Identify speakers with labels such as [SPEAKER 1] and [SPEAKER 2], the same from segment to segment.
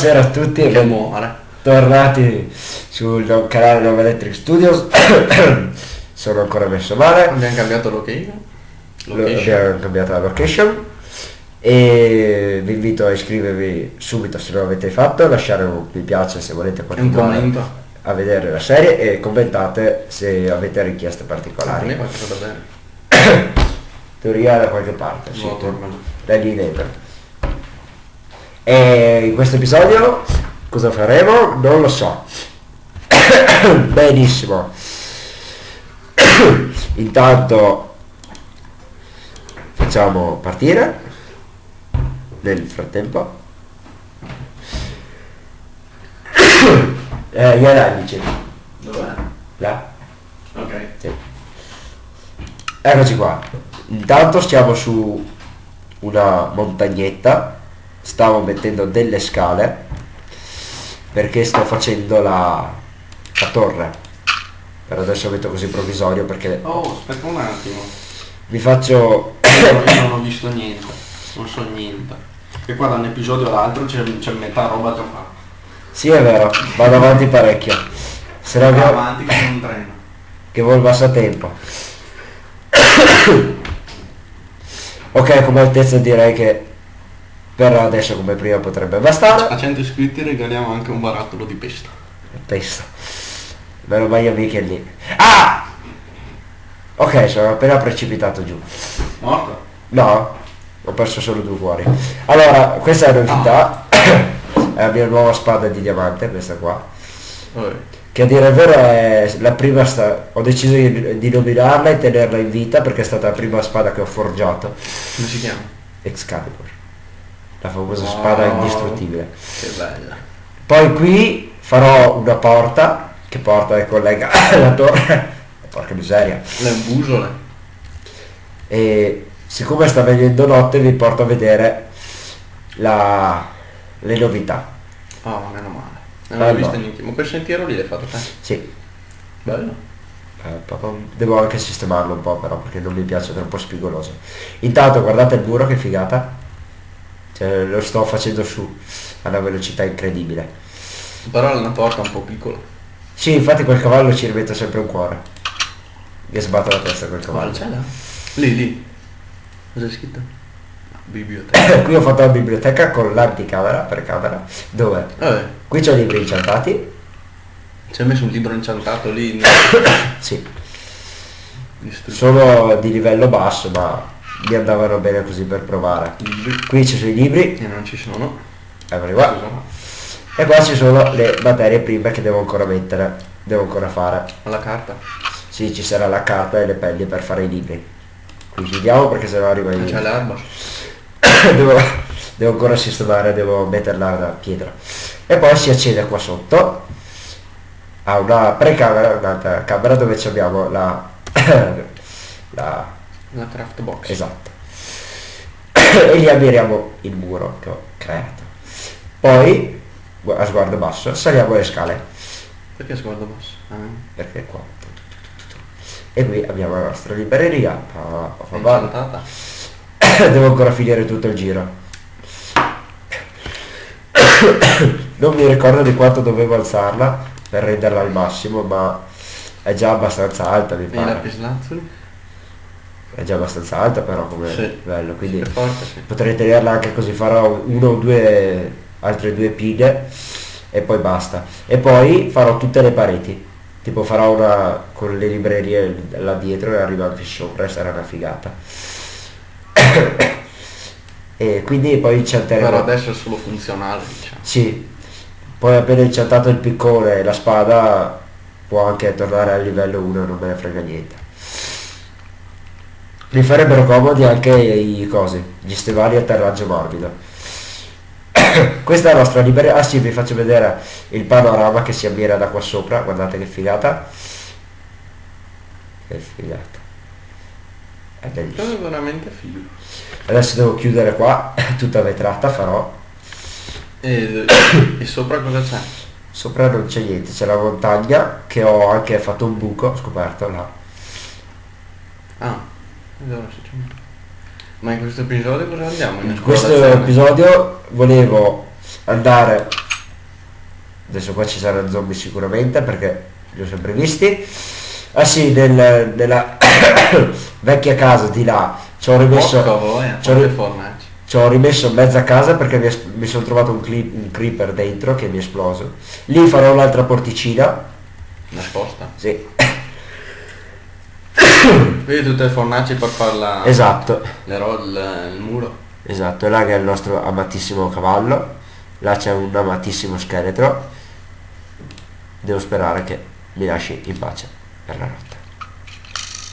[SPEAKER 1] Buonasera a tutti e bentornati sul canale Nova Electric Studios. Sono ancora messo male.
[SPEAKER 2] Abbiamo cambiato location.
[SPEAKER 1] Lo- Abbiamo cambiato la location. E vi invito a iscrivervi subito se non l'avete fatto, lasciare un mi piace se volete continuare
[SPEAKER 2] commento.
[SPEAKER 1] a vedere la serie e commentate se avete richieste particolari. Teoria da qualche parte, sì,
[SPEAKER 2] No,
[SPEAKER 1] da lì dentro. E in questo episodio cosa faremo? Non lo so. Benissimo. Intanto facciamo partire nel frattempo. Eh, gli analici.
[SPEAKER 2] Dov'è?
[SPEAKER 1] Là.
[SPEAKER 2] Ok.
[SPEAKER 1] Sì. Eccoci qua. Intanto stiamo su una montagnetta. Stavo mettendo delle scale perché sto facendo la, la torre. Per adesso metto così provvisorio perché
[SPEAKER 2] Oh, aspetta un attimo.
[SPEAKER 1] vi faccio
[SPEAKER 2] Io non ho visto niente. Non so niente. E qua da un episodio all'altro c'è, c'è metà roba già fatta.
[SPEAKER 1] Sì è vero, vado avanti parecchio. Se no che,
[SPEAKER 2] avanti con un treno.
[SPEAKER 1] che vuol basta tempo. ok, come altezza direi che per adesso come prima potrebbe bastare.
[SPEAKER 2] A 100 iscritti regaliamo anche un barattolo di pesta.
[SPEAKER 1] Pesto. Meno male mica lì. Ah! Ok, sono appena precipitato giù.
[SPEAKER 2] Morto?
[SPEAKER 1] No, ho perso solo due cuori. Allora, questa è la novità. è la mia nuova spada di diamante, questa qua.
[SPEAKER 2] Vabbè.
[SPEAKER 1] Che a dire il vero è la prima sta- ho deciso di, di nominarla e tenerla in vita perché è stata la prima spada che ho forgiato.
[SPEAKER 2] Come si chiama?
[SPEAKER 1] Excalibur. La famosa
[SPEAKER 2] Wow.
[SPEAKER 1] spada indistruttibile.
[SPEAKER 2] Che bella.
[SPEAKER 1] Poi qui farò una porta che porta e collega la torre. Porca miseria.
[SPEAKER 2] Le busole.
[SPEAKER 1] E siccome sta venendo notte vi porto a vedere la- le novità.
[SPEAKER 2] Oh, meno male. Non l'ho vista niente. Ma quel sentiero lì l'hai fatto te?
[SPEAKER 1] Sì,
[SPEAKER 2] Bello.
[SPEAKER 1] eh, devo anche sistemarlo un po' però perché non mi piace, è troppo spigoloso. Intanto guardate il muro che figata. Cioè, lo sto facendo su a una velocità incredibile.
[SPEAKER 2] Però è una porta un po' piccola.
[SPEAKER 1] Sì, infatti quel cavallo ci rimetto sempre un cuore. Mi sbatto la testa quel cavallo.
[SPEAKER 2] C'è là? Lì, lì. Cosa è scritto? Biblioteca.
[SPEAKER 1] qui ho fatto la biblioteca con l'anticamera per camera dove
[SPEAKER 2] Vabbè,
[SPEAKER 1] qui c'ho libri incantati
[SPEAKER 2] ci hai messo un libro inciantato lì. in-
[SPEAKER 1] sì
[SPEAKER 2] distrutto.
[SPEAKER 1] sono di livello basso ma mi andavano bene così per provare qui ci sono i libri
[SPEAKER 2] E non ci sono.
[SPEAKER 1] eccoli qua e qua ci sono le materie prime che devo ancora mettere devo ancora fare
[SPEAKER 2] Alla carta.
[SPEAKER 1] sì ci sarà la carta e le pelli per fare i libri qui chiudiamo perché sennò arriva
[SPEAKER 2] Non
[SPEAKER 1] il
[SPEAKER 2] c'è l'erba.
[SPEAKER 1] devo, devo ancora sistemare, devo metterla da pietra. E poi si accede qua sotto a una precamera, un'altra camera dove ci abbiamo la, la
[SPEAKER 2] La craft box.
[SPEAKER 1] esatto. e lì ammiriamo il muro che ho creato. Poi a sguardo basso saliamo le scale
[SPEAKER 2] Perché sguardo basso? Ah,
[SPEAKER 1] perché qua e qui abbiamo la nostra libreria
[SPEAKER 2] incantata.
[SPEAKER 1] devo ancora finire tutto il giro non mi ricordo di quanto dovevo alzarla per renderla al massimo ma è già abbastanza alta mi
[SPEAKER 2] E
[SPEAKER 1] pare
[SPEAKER 2] lapislazzuli?
[SPEAKER 1] È già abbastanza alta però come
[SPEAKER 2] Sì.
[SPEAKER 1] bello quindi
[SPEAKER 2] forte, sì.
[SPEAKER 1] potrei tenerla anche così farò uno o due altre due pile e poi basta e poi farò tutte le pareti tipo farò una con le librerie là dietro e arriva anche sopra e sarà una figata e quindi poi ci
[SPEAKER 2] Però adesso è solo funzionale, diciamo.
[SPEAKER 1] sì poi appena incantato il piccone e la spada può anche tornare al livello 1 non me ne frega niente mi farebbero comodi anche i cosi gli stivali a atterraggio morbido. Questa è la nostra libreria. Ah sì vi faccio vedere il panorama che si ammira da qua sopra. Guardate che figata. Che figata. È bellissimo.
[SPEAKER 2] È veramente figo.
[SPEAKER 1] adesso devo chiudere qua. Tutta vetrata farò.
[SPEAKER 2] E, e sopra cosa c'è?
[SPEAKER 1] sopra non c'è niente. C'è la montagna che ho anche fatto un buco ho scoperto là
[SPEAKER 2] Ah, ed ora si c'è. Ma in questo episodio cosa andiamo?
[SPEAKER 1] in questo episodio volevo andare adesso qua ci saranno zombie sicuramente perché li ho sempre visti. Ah sì nel- nella vecchia casa di là. Ci ho rimesso
[SPEAKER 2] Porca voi,
[SPEAKER 1] ci ho ri- ci ho rimesso mezza casa perché mi, mi sono trovato un, un creeper dentro che mi è esploso. Lì farò un'altra porticina.
[SPEAKER 2] Nascosta.
[SPEAKER 1] sì
[SPEAKER 2] Vedi tutte le fornaci per farla...
[SPEAKER 1] esatto
[SPEAKER 2] Le ro- il, muro.
[SPEAKER 1] Esatto, e là che è il nostro amatissimo cavallo, là c'è un amatissimo scheletro. Devo sperare che mi lasci in pace per la notte.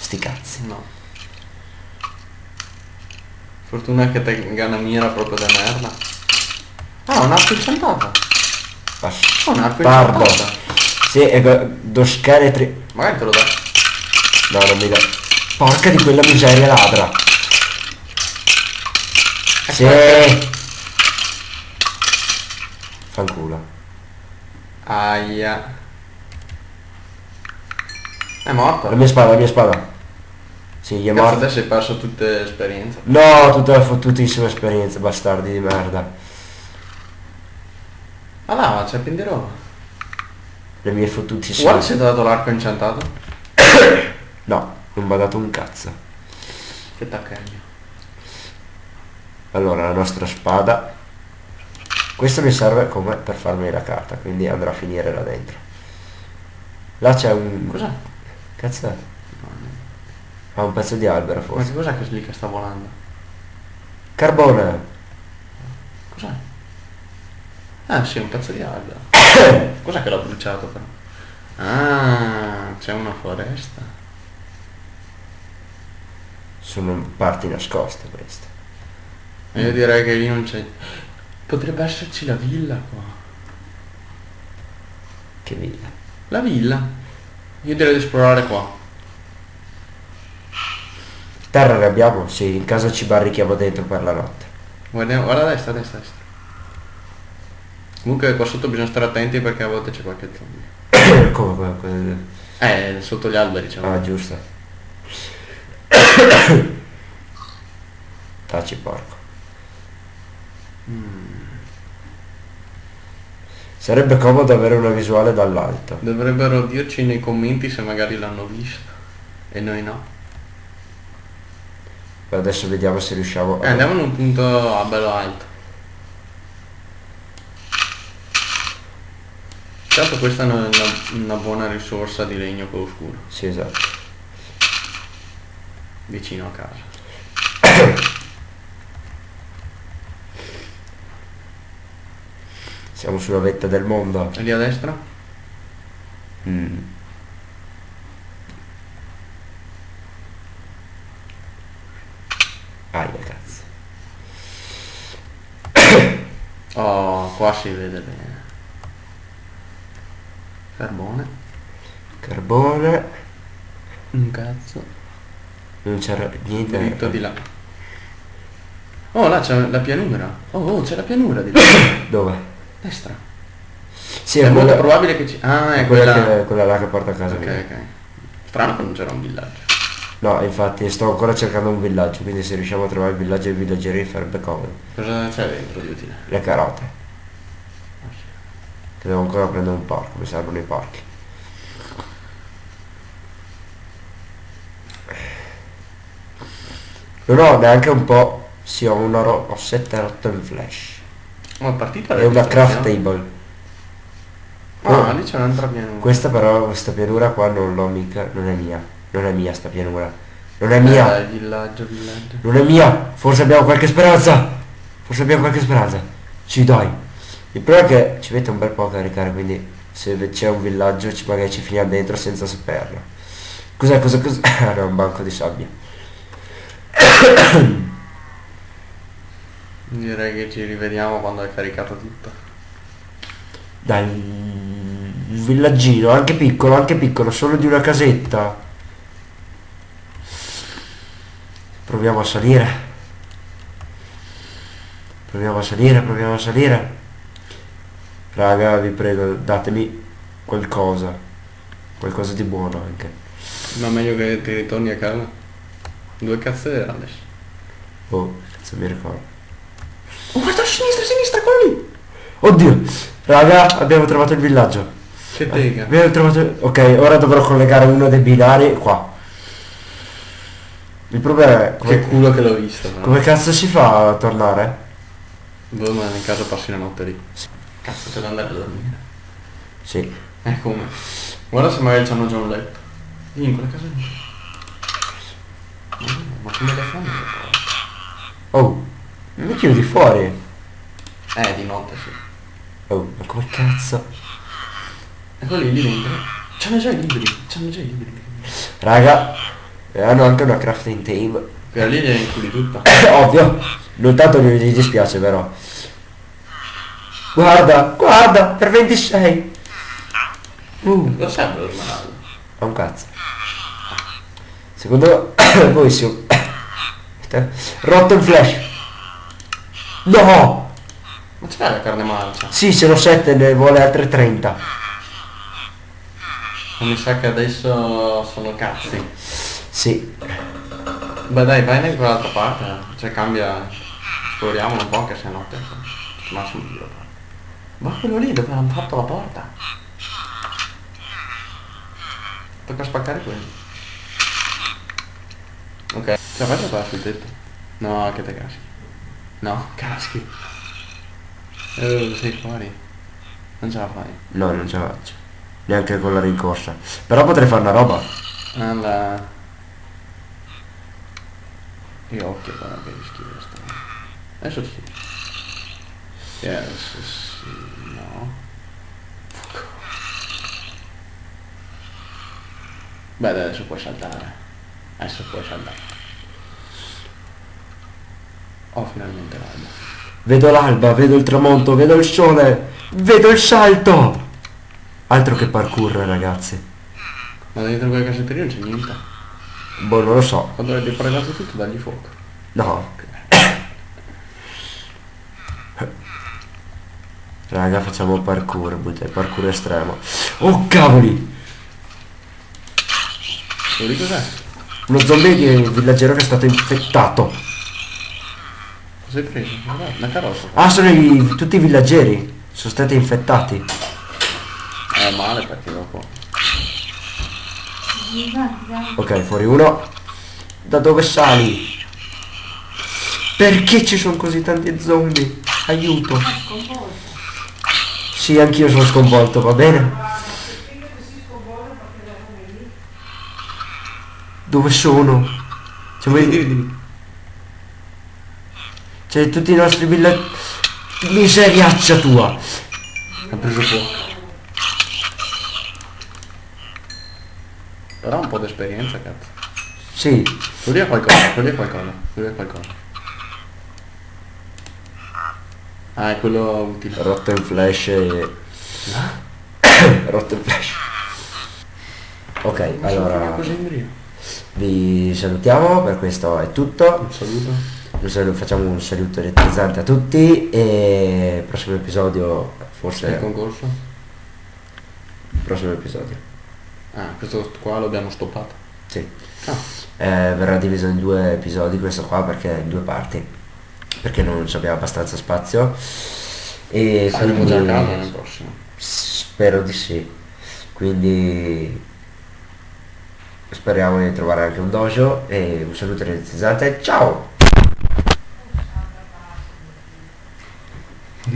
[SPEAKER 1] Sti cazzi.
[SPEAKER 2] No. Fortuna che te gana mia era proprio da merda. Ah, un arco incantato. Oh, un arco
[SPEAKER 1] Bastardo.
[SPEAKER 2] incantato.
[SPEAKER 1] Sì, ecco, do scheletri.
[SPEAKER 2] Magari te lo dai.
[SPEAKER 1] No, non mi dà. Porca di quella miseria ladra. Sì. Fanculo.
[SPEAKER 2] Aia. È morto.
[SPEAKER 1] La mia spada, la mia spada. Sì, gli è
[SPEAKER 2] Cazzo,
[SPEAKER 1] morto.
[SPEAKER 2] adesso hai perso tutte le esperienze.
[SPEAKER 1] No, tutta la fottutissima esperienza, bastardi di merda.
[SPEAKER 2] Ma là, c'è pieno di roba.
[SPEAKER 1] Le mie fottutissime.
[SPEAKER 2] Guarda se ti ha dato l'arco incantato.
[SPEAKER 1] No, non mi ha dato un cazzo.
[SPEAKER 2] Che taccagno.
[SPEAKER 1] Allora, la nostra spada. Questo mi serve come per farmi la carta, quindi andrà a finire là dentro. Là c'è un...
[SPEAKER 2] Cos'è?
[SPEAKER 1] Cazzo è? Ha un pezzo di albero
[SPEAKER 2] Ma
[SPEAKER 1] forse.
[SPEAKER 2] che cos'è che lì che sta volando?
[SPEAKER 1] Carbone!
[SPEAKER 2] Cos'è? Ah sì, un pezzo di albero. cos'è che l'ha bruciato però? Ah, c'è una foresta.
[SPEAKER 1] Sono parti nascoste queste.
[SPEAKER 2] E Io direi che lì non c'è... Potrebbe esserci la villa qua.
[SPEAKER 1] Che villa.
[SPEAKER 2] La villa? Io direi di esplorare qua.
[SPEAKER 1] Terra ne abbiamo? Sì, in caso ci barrichiamo dentro per la notte.
[SPEAKER 2] Guardiamo, guarda a destra, a destra, a destra. Comunque qua sotto bisogna stare attenti perché a volte c'è qualche zombie.
[SPEAKER 1] come, come-
[SPEAKER 2] Eh, sotto gli alberi c'è
[SPEAKER 1] Ah, giusto. Taci porco. Sarebbe comodo avere una visuale dall'alto.
[SPEAKER 2] Dovrebbero dirci nei commenti se magari l'hanno visto. E noi no.
[SPEAKER 1] Per adesso vediamo se riusciamo
[SPEAKER 2] Eh, andiamo in un punto a bello alto. Certo questa è una, una- una buona risorsa di legno quello scuro,
[SPEAKER 1] Sì, esatto.
[SPEAKER 2] Vicino a casa.
[SPEAKER 1] Siamo sulla vetta del mondo.
[SPEAKER 2] E lì a destra?
[SPEAKER 1] Mm. Aia cazzo.
[SPEAKER 2] Oh, qua si vede bene. Carbone.
[SPEAKER 1] Carbone.
[SPEAKER 2] Un cazzo.
[SPEAKER 1] Non c'era niente.
[SPEAKER 2] Dritto di là. Oh, là c'è la pianura. Oh, oh, c'è la pianura di là.
[SPEAKER 1] Dove?
[SPEAKER 2] Destra.
[SPEAKER 1] Sì,
[SPEAKER 2] è
[SPEAKER 1] è
[SPEAKER 2] molto probabile che ci... Ah, è
[SPEAKER 1] quella,
[SPEAKER 2] quella...
[SPEAKER 1] che- quella là che porta a casa
[SPEAKER 2] Ok,
[SPEAKER 1] mia.
[SPEAKER 2] ok. Strano che non c'era un villaggio.
[SPEAKER 1] No, infatti sto ancora cercando un villaggio, quindi se riusciamo a trovare il villaggio e i villaggeri farebbe comodo.
[SPEAKER 2] Cosa c'è dentro di utile?
[SPEAKER 1] Le carote. Che devo ancora prendere un porco, mi servono i porchi. Non ho neanche un po'. Sì, ho una ro- ho 7 rotto in flash.
[SPEAKER 2] Ma è partita
[SPEAKER 1] È una craft table.
[SPEAKER 2] Ah, lì c'è un'altra pianura.
[SPEAKER 1] Questa però, questa pianura qua non l'ho mica. Non è mia. Non è mia sta pianura. Non è
[SPEAKER 2] Eh,
[SPEAKER 1] mia.
[SPEAKER 2] dai, villaggio, villaggio.
[SPEAKER 1] Non è mia. Forse abbiamo qualche speranza. Forse abbiamo qualche speranza. Sì, dai. Il problema è che ci mette un bel po' a caricare, quindi se c'è un villaggio ci magari ci finiamo dentro senza saperlo. Cos'è, cosa, cos'è? Ah, no, un banco di sabbia.
[SPEAKER 2] Direi che ci rivediamo quando hai caricato tutto.
[SPEAKER 1] Dai, un villaggino, anche piccolo, anche piccolo, solo di una casetta. Proviamo a salire. Proviamo a salire, proviamo a salire. Raga, vi prego, datemi qualcosa. Qualcosa di buono anche.
[SPEAKER 2] Ma meglio che ti ritorni a casa. Due cazzo era adesso.
[SPEAKER 1] Oh, cazzo mi ricordo.
[SPEAKER 2] Oh, guarda a sinistra, a sinistra, quello lì!
[SPEAKER 1] Oddio, raga, abbiamo trovato il villaggio.
[SPEAKER 2] Che tega.
[SPEAKER 1] Abbiamo trovato... Ok, ora dovrò collegare uno dei binari qua. Il problema è...
[SPEAKER 2] Che
[SPEAKER 1] Come,
[SPEAKER 2] culo che l'ho visto. però.
[SPEAKER 1] come cazzo si fa a tornare?
[SPEAKER 2] Boh, ma in caso passi la notte lì. Cazzo c'è da andare a dormire.
[SPEAKER 1] Sì.
[SPEAKER 2] Eh come? Guarda se magari c'hanno già un letto. In quella casa lì. Ma- come le fanno?
[SPEAKER 1] Oh, mi chiudi fuori.
[SPEAKER 2] Eh, di notte sì.
[SPEAKER 1] Oh, ma come cazzo?
[SPEAKER 2] Ecco lì, lì dentro. C'hanno già i libri. C'hanno già i libri.
[SPEAKER 1] Raga, e hanno anche una crafting table.
[SPEAKER 2] Quella lì gliela inculi tutta.
[SPEAKER 1] Ovvio, non tanto gli gli dispiace però. Guarda, guarda, per 26. Uh,
[SPEAKER 2] Lo serve lo smeraldo.
[SPEAKER 1] è un cazzo. Secondo voi si... Rotto il flash. No!
[SPEAKER 2] Ma c'è la carne marcia?
[SPEAKER 1] Sì, ce l'ho 7, ne vuole altre 30.
[SPEAKER 2] Ma mi sa che adesso sono cazzi.
[SPEAKER 1] Sì.
[SPEAKER 2] Beh dai, vai in quell'altra parte. Cioè cambia. Esploriamo un po' anche se è notte. Massimo giro. Ma quello lì dove hanno fatto la porta? Tocca spaccare quello. Ok. Cioè vai qua sul tetto. No, che te caschi. No, caschi. Eh, sei fuori. Non ce la fai.
[SPEAKER 1] No, non ce la faccio. Neanche con la rincorsa. Però potrei fare una roba.
[SPEAKER 2] Alla... Che occhio guarda che schifo sta. Adesso sì. Sì, adesso sì. No. Beh adesso puoi saltare. Adesso puoi saltare. Oh finalmente l'alba.
[SPEAKER 1] Vedo l'alba, vedo il tramonto, vedo il sole, vedo il salto. Altro che parkour, ragazzi.
[SPEAKER 2] Ma dentro quella cassetteria non c'è niente.
[SPEAKER 1] Boh, non lo so.
[SPEAKER 2] Quando hai depredato tutto dagli fuoco.
[SPEAKER 1] No. Raga, facciamo parkour, butta- parkour estremo. Oh, cavoli!
[SPEAKER 2] Lo cos'è?
[SPEAKER 1] Uno zombie di villaggero che è stato infettato.
[SPEAKER 2] Cosa hai preso? Una carrozza.
[SPEAKER 1] Ah, sono i- tutti i villaggeri. Sono stati infettati.
[SPEAKER 2] È male perché dopo.
[SPEAKER 1] Ok, fuori uno. Da dove sali? Perché ci sono così tanti zombie? Aiuto. Sì, anch'io sono sconvolto, va bene? Dove sono? Cioè,
[SPEAKER 2] Dimmi,
[SPEAKER 1] voi-
[SPEAKER 2] dimmi.
[SPEAKER 1] Cioè, tutti i nostri villaggi... Miseriaccia tua!
[SPEAKER 2] Ha preso fuoco. Però un po' di esperienza, cazzo.
[SPEAKER 1] Sì,
[SPEAKER 2] è qualcosa, è qualcosa, è qualcosa. Ah, è quello utile.
[SPEAKER 1] rotto in flash e... rotto in flash. Ok, allora
[SPEAKER 2] in brio.
[SPEAKER 1] Vi salutiamo, per questo è tutto.
[SPEAKER 2] Un saluto.
[SPEAKER 1] Un saluto- facciamo un saluto elettrizzante a tutti e il prossimo episodio, forse
[SPEAKER 2] Il concorso?
[SPEAKER 1] il prossimo episodio,
[SPEAKER 2] Ah, questo qua lo abbiamo stoppato.
[SPEAKER 1] sì.
[SPEAKER 2] Ah,
[SPEAKER 1] Eh, verrà diviso in due episodi questo qua perché in due parti, perché non abbiamo abbastanza spazio. E
[SPEAKER 2] saremo già a casa nel prossimo.
[SPEAKER 1] Spero di sì. Quindi speriamo di trovare anche un dojo e un saluto elettrizzante. Ciao!